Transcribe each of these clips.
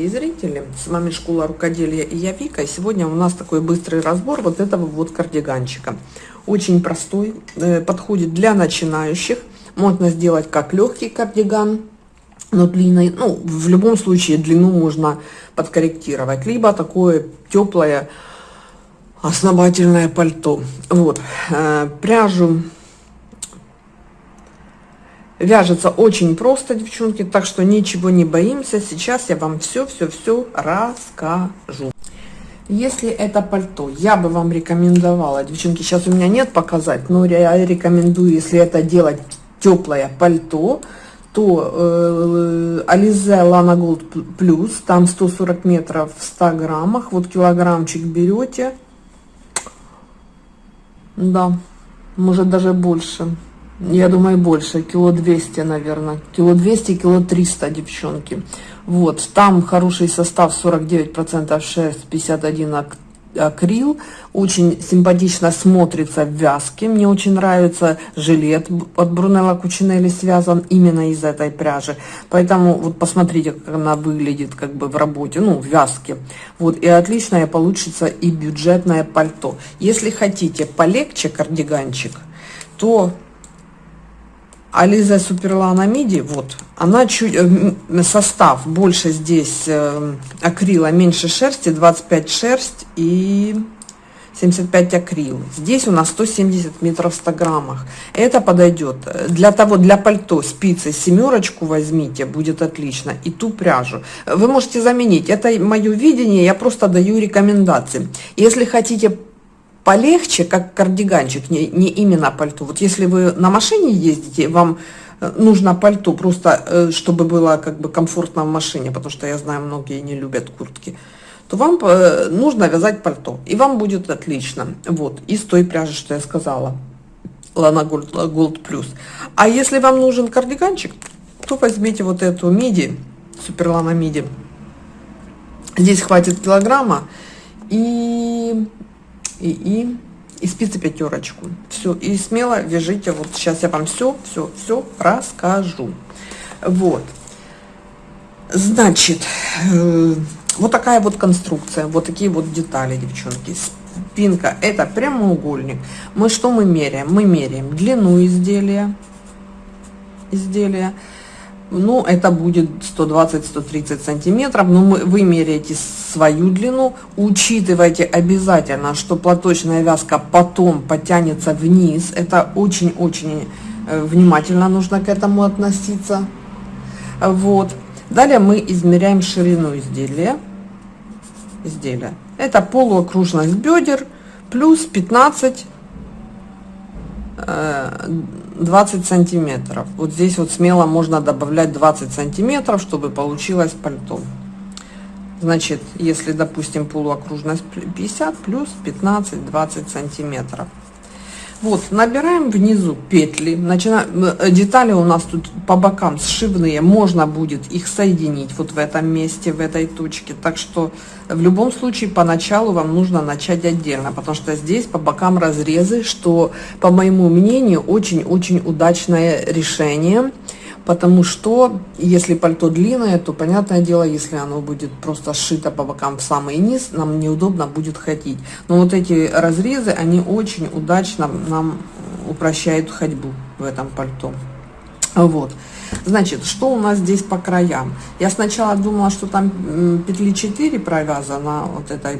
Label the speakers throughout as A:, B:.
A: дорогие зрители, с вами Школа Рукоделия и я Вика. И сегодня у нас такой быстрый разбор вот этого вот кардиганчика. Очень простой, э, подходит для начинающих. Можно сделать как легкий кардиган, но длинной, ну, в любом случае длину можно подкорректировать. Либо такое теплое основательное пальто. Вот, э, пряжу Вяжется очень просто, девчонки, так что ничего не боимся. Сейчас я вам все-все-все расскажу. Если это пальто, я бы вам рекомендовала, девчонки, сейчас у меня нет показать, но я рекомендую, если это делать теплое пальто, то э, Alize Lana Gold Plus, там 140 метров в 100 граммах, вот килограммчик берете, да, может даже больше. Я думаю, больше, кило 200, наверное. Кило 200, кило 300, девчонки. Вот, там хороший состав, 49% шерсть, 51 акрил. Очень симпатично смотрится в вязке. Мне очень нравится жилет от Брунелла Кучинелли связан именно из этой пряжи. Поэтому вот посмотрите, как она выглядит как бы в работе, ну, в вязке. Вот, и отличное получится и бюджетное пальто. Если хотите полегче кардиганчик, то Ализа Суперлана Миди, вот, она чуть, э, состав больше здесь э, акрила, меньше шерсти, 25 шерсть и 75 акрил. Здесь у нас 170 метров в 100 граммах. Это подойдет. Для того, для пальто спицы семерочку возьмите, будет отлично. И ту пряжу. Вы можете заменить. Это мое видение, я просто даю рекомендации. Если хотите полегче, как кардиганчик, не, не именно пальто. Вот если вы на машине ездите, вам э, нужно пальто, просто э, чтобы было как бы комфортно в машине, потому что я знаю, многие не любят куртки, то вам э, нужно вязать пальто, и вам будет отлично. Вот, из той пряжи, что я сказала, Lana Gold, Gold Plus. А если вам нужен кардиганчик, то возьмите вот эту миди, Суперлана миди. Здесь хватит килограмма, и и, и, и спицы пятерочку. Все, и смело вяжите, вот сейчас я вам все, все, все расскажу. Вот. Значит, э, вот такая вот конструкция, вот такие вот детали, девчонки. Спинка, это прямоугольник. Мы что мы меряем? Мы меряем длину изделия, изделия, ну это будет 120-130 сантиметров но мы, вы меряете свою длину учитывайте обязательно что платочная вязка потом потянется вниз. Это очень-очень э, внимательно нужно к этому относиться. Вот. Далее мы измеряем ширину изделия. Изделия. Это полуокружность бедер плюс 15 20 сантиметров. Вот здесь вот смело можно добавлять 20 сантиметров чтобы получилось пальто. Значит если допустим полуокружность 50 плюс 15 20 сантиметров вот набираем внизу петли начинаем э, детали у нас тут по бокам сшивные можно будет их соединить вот в этом месте в этой точке. Так что в любом случае поначалу вам нужно начать отдельно потому что здесь по бокам разрезы что по моему мнению очень очень удачное решение потому что если пальто длинное, то понятное дело, если оно будет просто сшито по бокам в самый низ, нам неудобно будет ходить. Но вот эти разрезы, они очень удачно нам упрощают ходьбу в этом пальто. Вот. Значит, что у нас здесь по краям? Я сначала думала, что там петли 4 провязано вот этой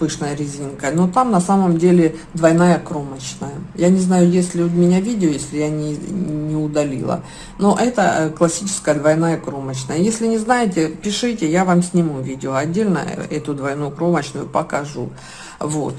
A: пышной резинкой, но там на самом деле двойная кромочная. Я не знаю, есть ли у меня видео, если я не, не удалила, но это э, классическая двойная кромочная. Если не знаете, пишите, я вам сниму видео отдельно, э, эту двойную кромочную покажу. Вот.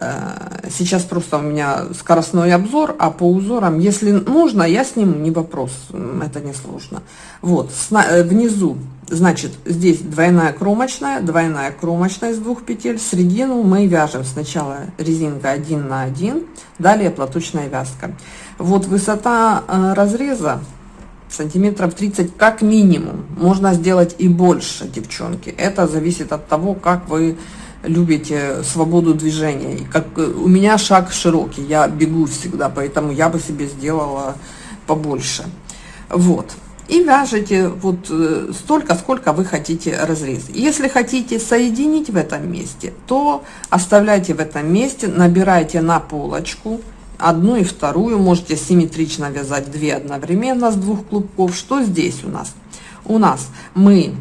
A: Э, сейчас просто у меня скоростной обзор, а по узорам, если нужно, я сниму, не вопрос, это не сложно. Вот, э, внизу, значит, здесь двойная кромочная, двойная кромочная из двух петель, середину мы вяжем сначала резинка 1 на 1, далее платочная вязка. Вот высота э, разреза сантиметров 30 как минимум, можно сделать и больше, девчонки, это зависит от того, как вы любите свободу движения. Как у меня шаг широкий, я бегу всегда, поэтому я бы себе сделала побольше. Вот. и вяжете вот э, столько, сколько вы хотите разрез. Если хотите соединить в этом месте, то оставляйте в этом месте, набирайте на полочку одну и вторую, можете симметрично вязать две одновременно с двух клубков. Что здесь у нас? У нас мы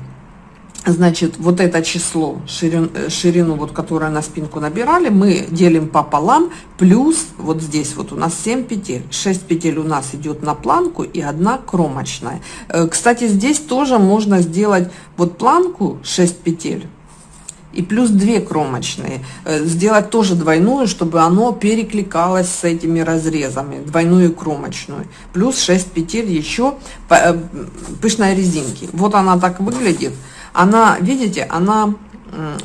A: значит, вот это число, ширин, э, ширину, вот, которую на спинку набирали, мы делим пополам, плюс вот здесь вот у нас 7 петель. 6 петель у нас идет на планку и одна кромочная. Э, кстати, здесь тоже можно сделать вот планку 6 петель и плюс 2 кромочные. Э, сделать тоже двойную, чтобы оно перекликалось с этими разрезами, двойную кромочную. Плюс 6 петель еще пышной резинки. Вот она так выглядит она, видите, она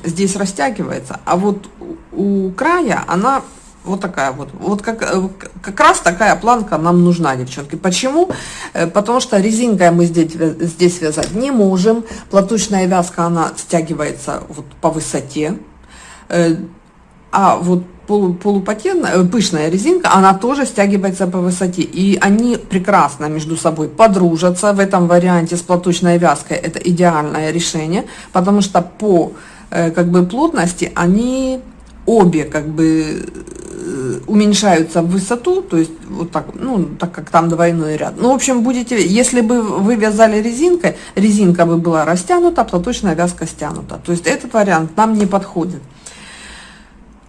A: здесь растягивается, а вот у края она вот такая вот. Вот как, э, как раз такая планка нам нужна, девчонки. Почему? Э, потому что резинкой мы здесь, здесь вязать не можем. Платочная вязка, она стягивается вот по высоте. Э, а вот полу, полупатентная, пышная резинка, она тоже стягивается по высоте. И они прекрасно между собой подружатся. В этом варианте с платочной вязкой это идеальное решение, потому что по как бы плотности они обе как бы уменьшаются в высоту, то есть вот так, ну, так как там двойной ряд. Ну, в общем, будете, если бы вы вязали резинкой, резинка бы была растянута, платочная вязка стянута. То есть этот вариант нам не подходит.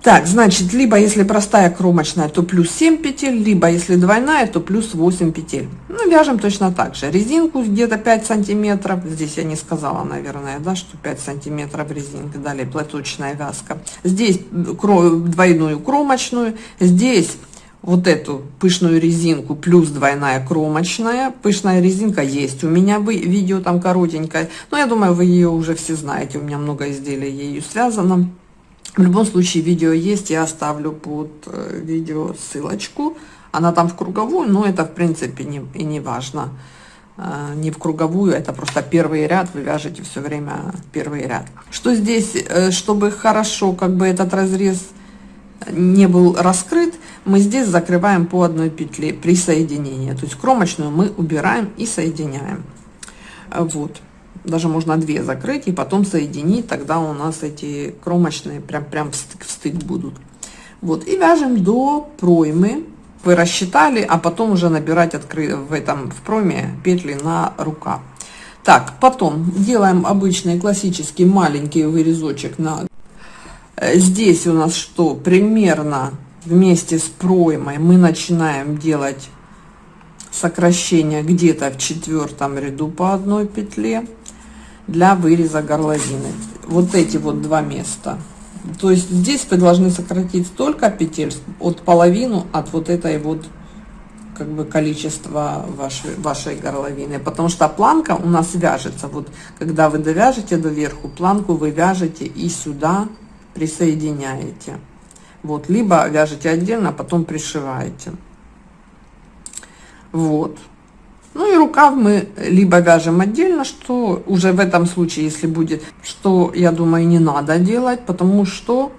A: Так, значит, либо если простая кромочная, то плюс 7 петель, либо если двойная, то плюс 8 петель. Ну, вяжем точно так же. Резинку где-то 5 сантиметров. Здесь я не сказала, наверное, да, что 5 сантиметров резинка. Далее платочная вязка. Здесь двойную кромочную. Здесь вот эту пышную резинку плюс двойная кромочная. Пышная резинка есть у меня видео там коротенькое. Но я думаю, вы ее уже все знаете. У меня много изделий ею связано. В любом случае видео есть, я оставлю под э, видео ссылочку. Она там в круговую, но это в принципе не, и не важно. Э, не в круговую, это просто первый ряд, вы вяжете все время первый ряд. Что здесь, э, чтобы хорошо как бы этот разрез не был раскрыт, мы здесь закрываем по одной петле при соединении. То есть кромочную мы убираем и соединяем. Вот даже можно две закрыть и потом соединить, тогда у нас эти кромочные прям, прям в стык, в стык будут. Вот, и вяжем до проймы, вы рассчитали, а потом уже набирать откры... в этом в пройме петли на рукав. Так, потом делаем обычный классический маленький вырезочек на... Э, здесь у нас что? Примерно вместе с проймой мы начинаем делать сокращение где-то в четвертом ряду по одной петле для выреза горловины. Вот эти вот два места. То есть здесь вы должны сократить столько петель от половину от вот этой вот как бы количества вашей, вашей горловины. Потому что планка у нас вяжется. Вот когда вы довяжете до верху, планку вы вяжете и сюда присоединяете. Вот, либо вяжете отдельно, а потом пришиваете. Вот. Ну и рукав мы либо вяжем отдельно, что уже в этом случае, если будет, что я думаю не надо делать, потому что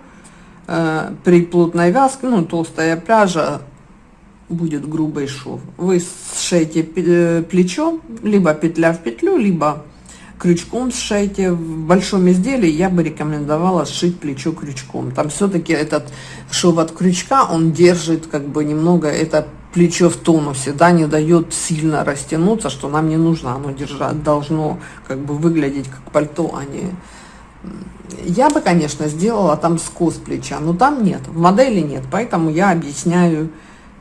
A: э, при плотной вязке, ну толстая пряжа, будет грубый шов. Вы сшейте э, плечо, либо петля в петлю, либо крючком сшейте. В большом изделии я бы рекомендовала сшить плечо крючком. Там все-таки этот шов от крючка, он держит как бы немного это плечо в тонусе, да, не дает сильно растянуться, что нам не нужно, оно держать должно как бы выглядеть как пальто, а не... Я бы, конечно, сделала там скос плеча, но там нет, в модели нет, поэтому я объясняю,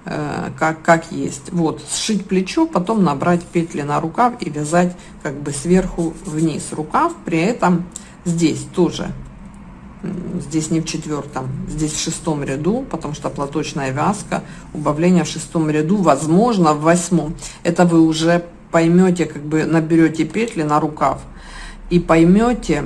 A: э, как, как есть. Вот, сшить плечо, потом набрать петли на рукав и вязать как бы сверху вниз рукав, при этом здесь тоже здесь не в четвертом, здесь в шестом ряду, потому что платочная вязка, убавление в шестом ряду, возможно в восьмом. Это вы уже поймете, как бы наберете петли на рукав и поймете,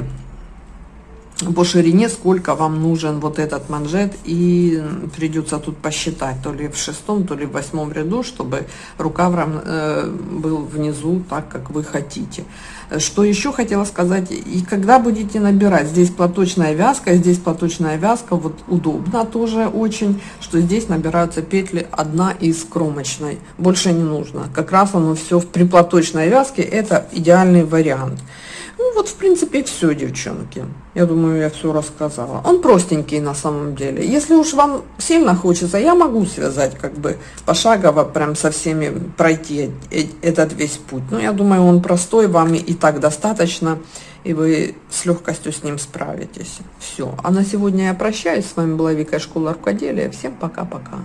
A: по ширине, сколько вам нужен вот этот манжет, и придется тут посчитать, то ли в шестом, то ли в восьмом ряду, чтобы рукав э, был внизу так, как вы хотите. Что еще хотела сказать, и когда будете набирать, здесь платочная вязка, здесь платочная вязка, вот удобно тоже очень, что здесь набираются петли одна из кромочной, больше не нужно. Как раз оно все в приплаточной вязке, это идеальный вариант. Ну вот, в принципе, все, девчонки. Я думаю, я все рассказала. Он простенький на самом деле. Если уж вам сильно хочется, я могу связать как бы пошагово, прям со всеми пройти этот весь путь. Но я думаю, он простой, вам и так достаточно, и вы с легкостью с ним справитесь. Все. А на сегодня я прощаюсь. С вами была Вика Школа Рукоделия. Всем пока-пока.